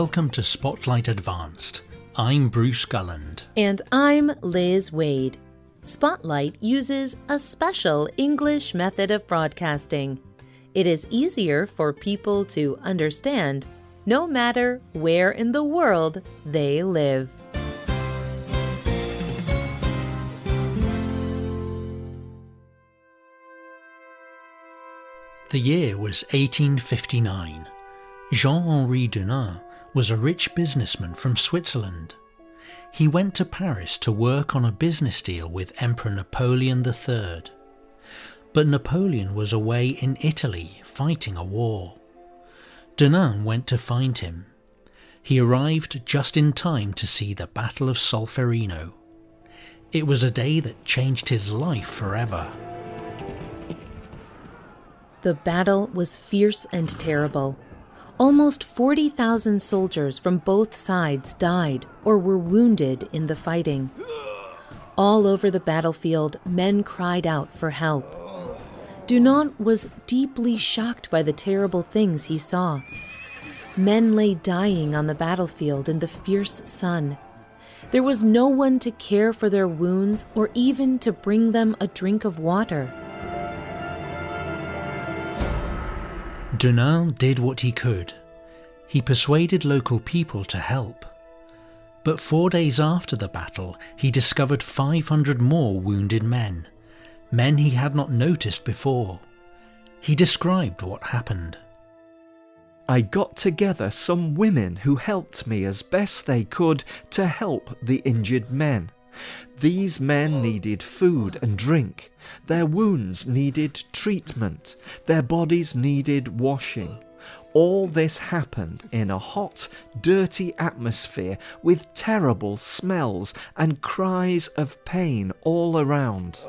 Welcome to Spotlight Advanced. I'm Bruce Gulland. And I'm Liz Waid. Spotlight uses a special English method of broadcasting. It is easier for people to understand no matter where in the world they live. The year was 1859. Jean Henri Dunant was a rich businessman from Switzerland. He went to Paris to work on a business deal with Emperor Napoleon III. But Napoleon was away in Italy fighting a war. Dunant went to find him. He arrived just in time to see the Battle of Solferino. It was a day that changed his life forever. The battle was fierce and terrible. Almost 40,000 soldiers from both sides died or were wounded in the fighting. All over the battlefield, men cried out for help. Dunant was deeply shocked by the terrible things he saw. Men lay dying on the battlefield in the fierce sun. There was no one to care for their wounds or even to bring them a drink of water. Dunant did what he could. He persuaded local people to help. But four days after the battle, he discovered 500 more wounded men, men he had not noticed before. He described what happened. I got together some women who helped me as best they could to help the injured men. These men needed food and drink. Their wounds needed treatment. Their bodies needed washing. All this happened in a hot, dirty atmosphere with terrible smells and cries of pain all around.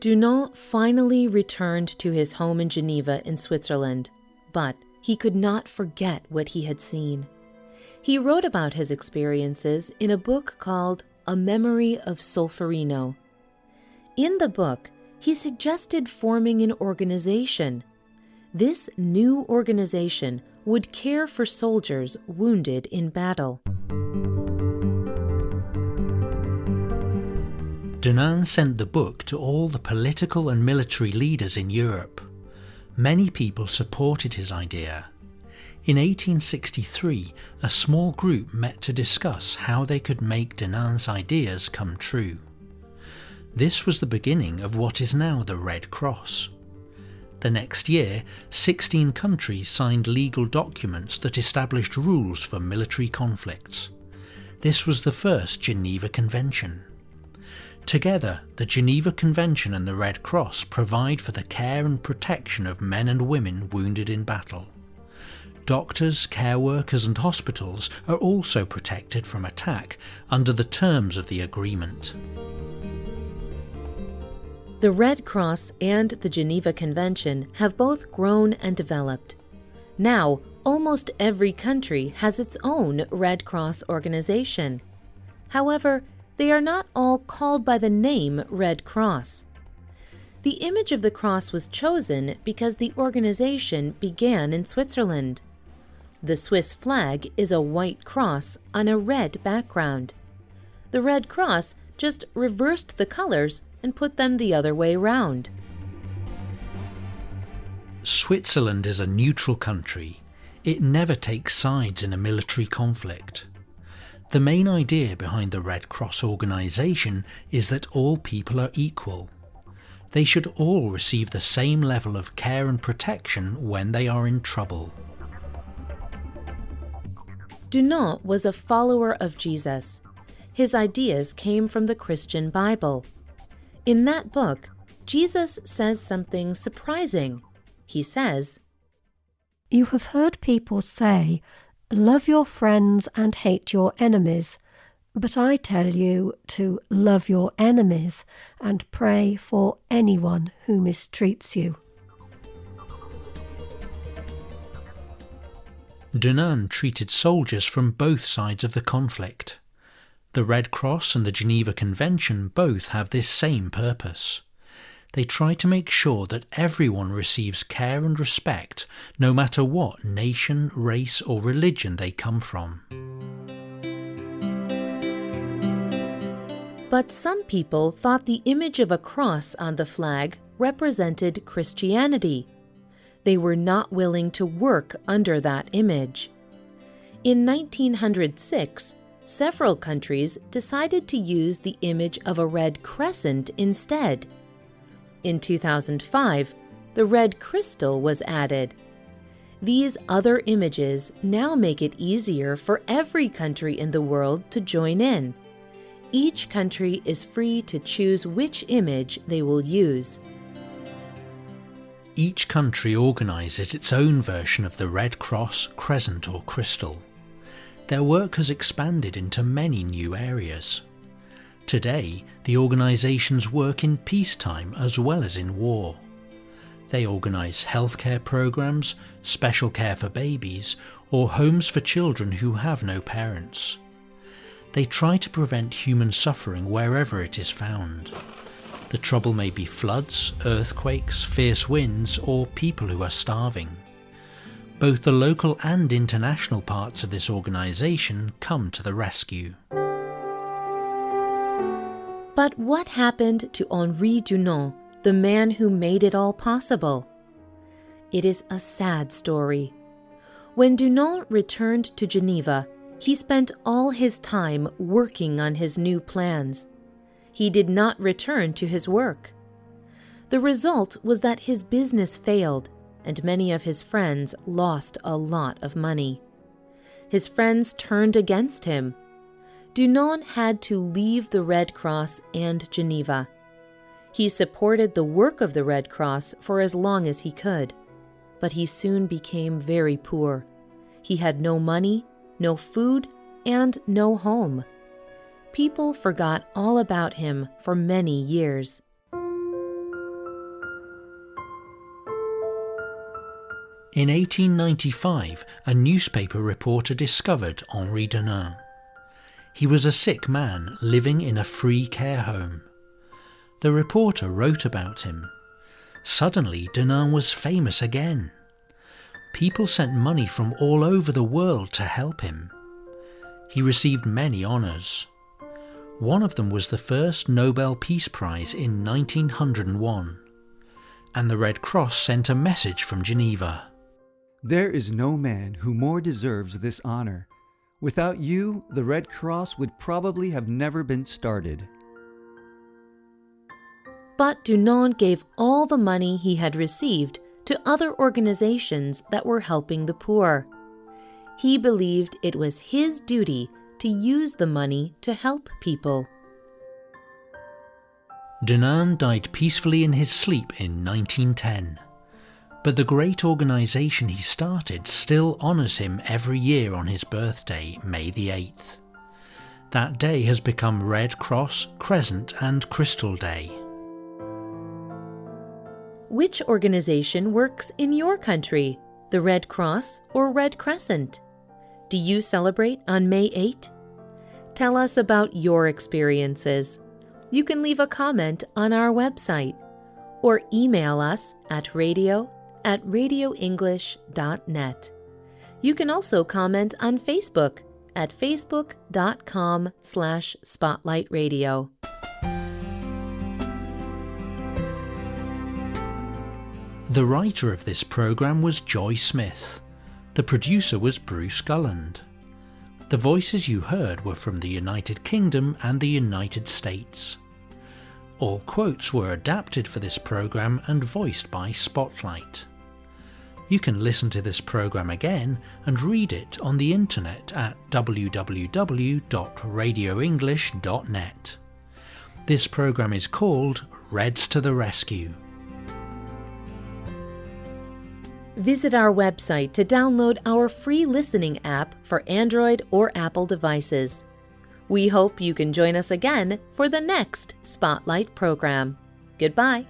Dunant finally returned to his home in Geneva in Switzerland, but he could not forget what he had seen. He wrote about his experiences in a book called A Memory of Solferino. In the book, he suggested forming an organization. This new organization would care for soldiers wounded in battle. Dunant sent the book to all the political and military leaders in Europe. Many people supported his idea. In 1863, a small group met to discuss how they could make Dunant's ideas come true. This was the beginning of what is now the Red Cross. The next year, 16 countries signed legal documents that established rules for military conflicts. This was the first Geneva Convention. Together, the Geneva Convention and the Red Cross provide for the care and protection of men and women wounded in battle. Doctors, care workers, and hospitals are also protected from attack under the terms of the agreement. The Red Cross and the Geneva Convention have both grown and developed. Now, almost every country has its own Red Cross organization. However, they are not all called by the name Red Cross. The image of the cross was chosen because the organization began in Switzerland. The Swiss flag is a white cross on a red background. The Red Cross just reversed the colors and put them the other way round. Switzerland is a neutral country. It never takes sides in a military conflict. The main idea behind the Red Cross organisation is that all people are equal. They should all receive the same level of care and protection when they are in trouble. Dunant was a follower of Jesus. His ideas came from the Christian Bible. In that book, Jesus says something surprising. He says, You have heard people say, Love your friends and hate your enemies. But I tell you to love your enemies and pray for anyone who mistreats you. Dunant treated soldiers from both sides of the conflict. The Red Cross and the Geneva Convention both have this same purpose. They try to make sure that everyone receives care and respect, no matter what nation, race, or religion they come from. But some people thought the image of a cross on the flag represented Christianity. They were not willing to work under that image. In 1906, several countries decided to use the image of a red crescent instead. In 2005, the red crystal was added. These other images now make it easier for every country in the world to join in. Each country is free to choose which image they will use. Each country organises its own version of the Red Cross, Crescent, or Crystal. Their work has expanded into many new areas. Today, the organisations work in peacetime as well as in war. They organise healthcare programs, special care for babies, or homes for children who have no parents. They try to prevent human suffering wherever it is found. The trouble may be floods, earthquakes, fierce winds, or people who are starving. Both the local and international parts of this organisation come to the rescue. But what happened to Henri Dunant, the man who made it all possible? It is a sad story. When Dunant returned to Geneva, he spent all his time working on his new plans. He did not return to his work. The result was that his business failed, and many of his friends lost a lot of money. His friends turned against him. Dunant had to leave the Red Cross and Geneva. He supported the work of the Red Cross for as long as he could, but he soon became very poor. He had no money no food, and no home. People forgot all about him for many years. In 1895, a newspaper reporter discovered Henri Dunant. He was a sick man living in a free care home. The reporter wrote about him. Suddenly, Dunant was famous again people sent money from all over the world to help him. He received many honours. One of them was the first Nobel Peace Prize in 1901, and the Red Cross sent a message from Geneva. There is no man who more deserves this honor. Without you, the Red Cross would probably have never been started. But Dunant gave all the money he had received to other organizations that were helping the poor. He believed it was his duty to use the money to help people. Dunant died peacefully in his sleep in 1910. But the great organization he started still honors him every year on his birthday, May the 8th. That day has become Red Cross, Crescent, and Crystal Day. Which organization works in your country, the Red Cross or Red Crescent? Do you celebrate on May 8? Tell us about your experiences. You can leave a comment on our website or email us at radio at radioenglish.net. You can also comment on Facebook at facebook.com slash spotlightradio. The writer of this programme was Joy Smith. The producer was Bruce Gulland. The voices you heard were from the United Kingdom and the United States. All quotes were adapted for this programme and voiced by Spotlight. You can listen to this programme again and read it on the internet at www.radioenglish.net. This programme is called Reds to the Rescue. Visit our website to download our free listening app for Android or Apple devices. We hope you can join us again for the next Spotlight program. Goodbye.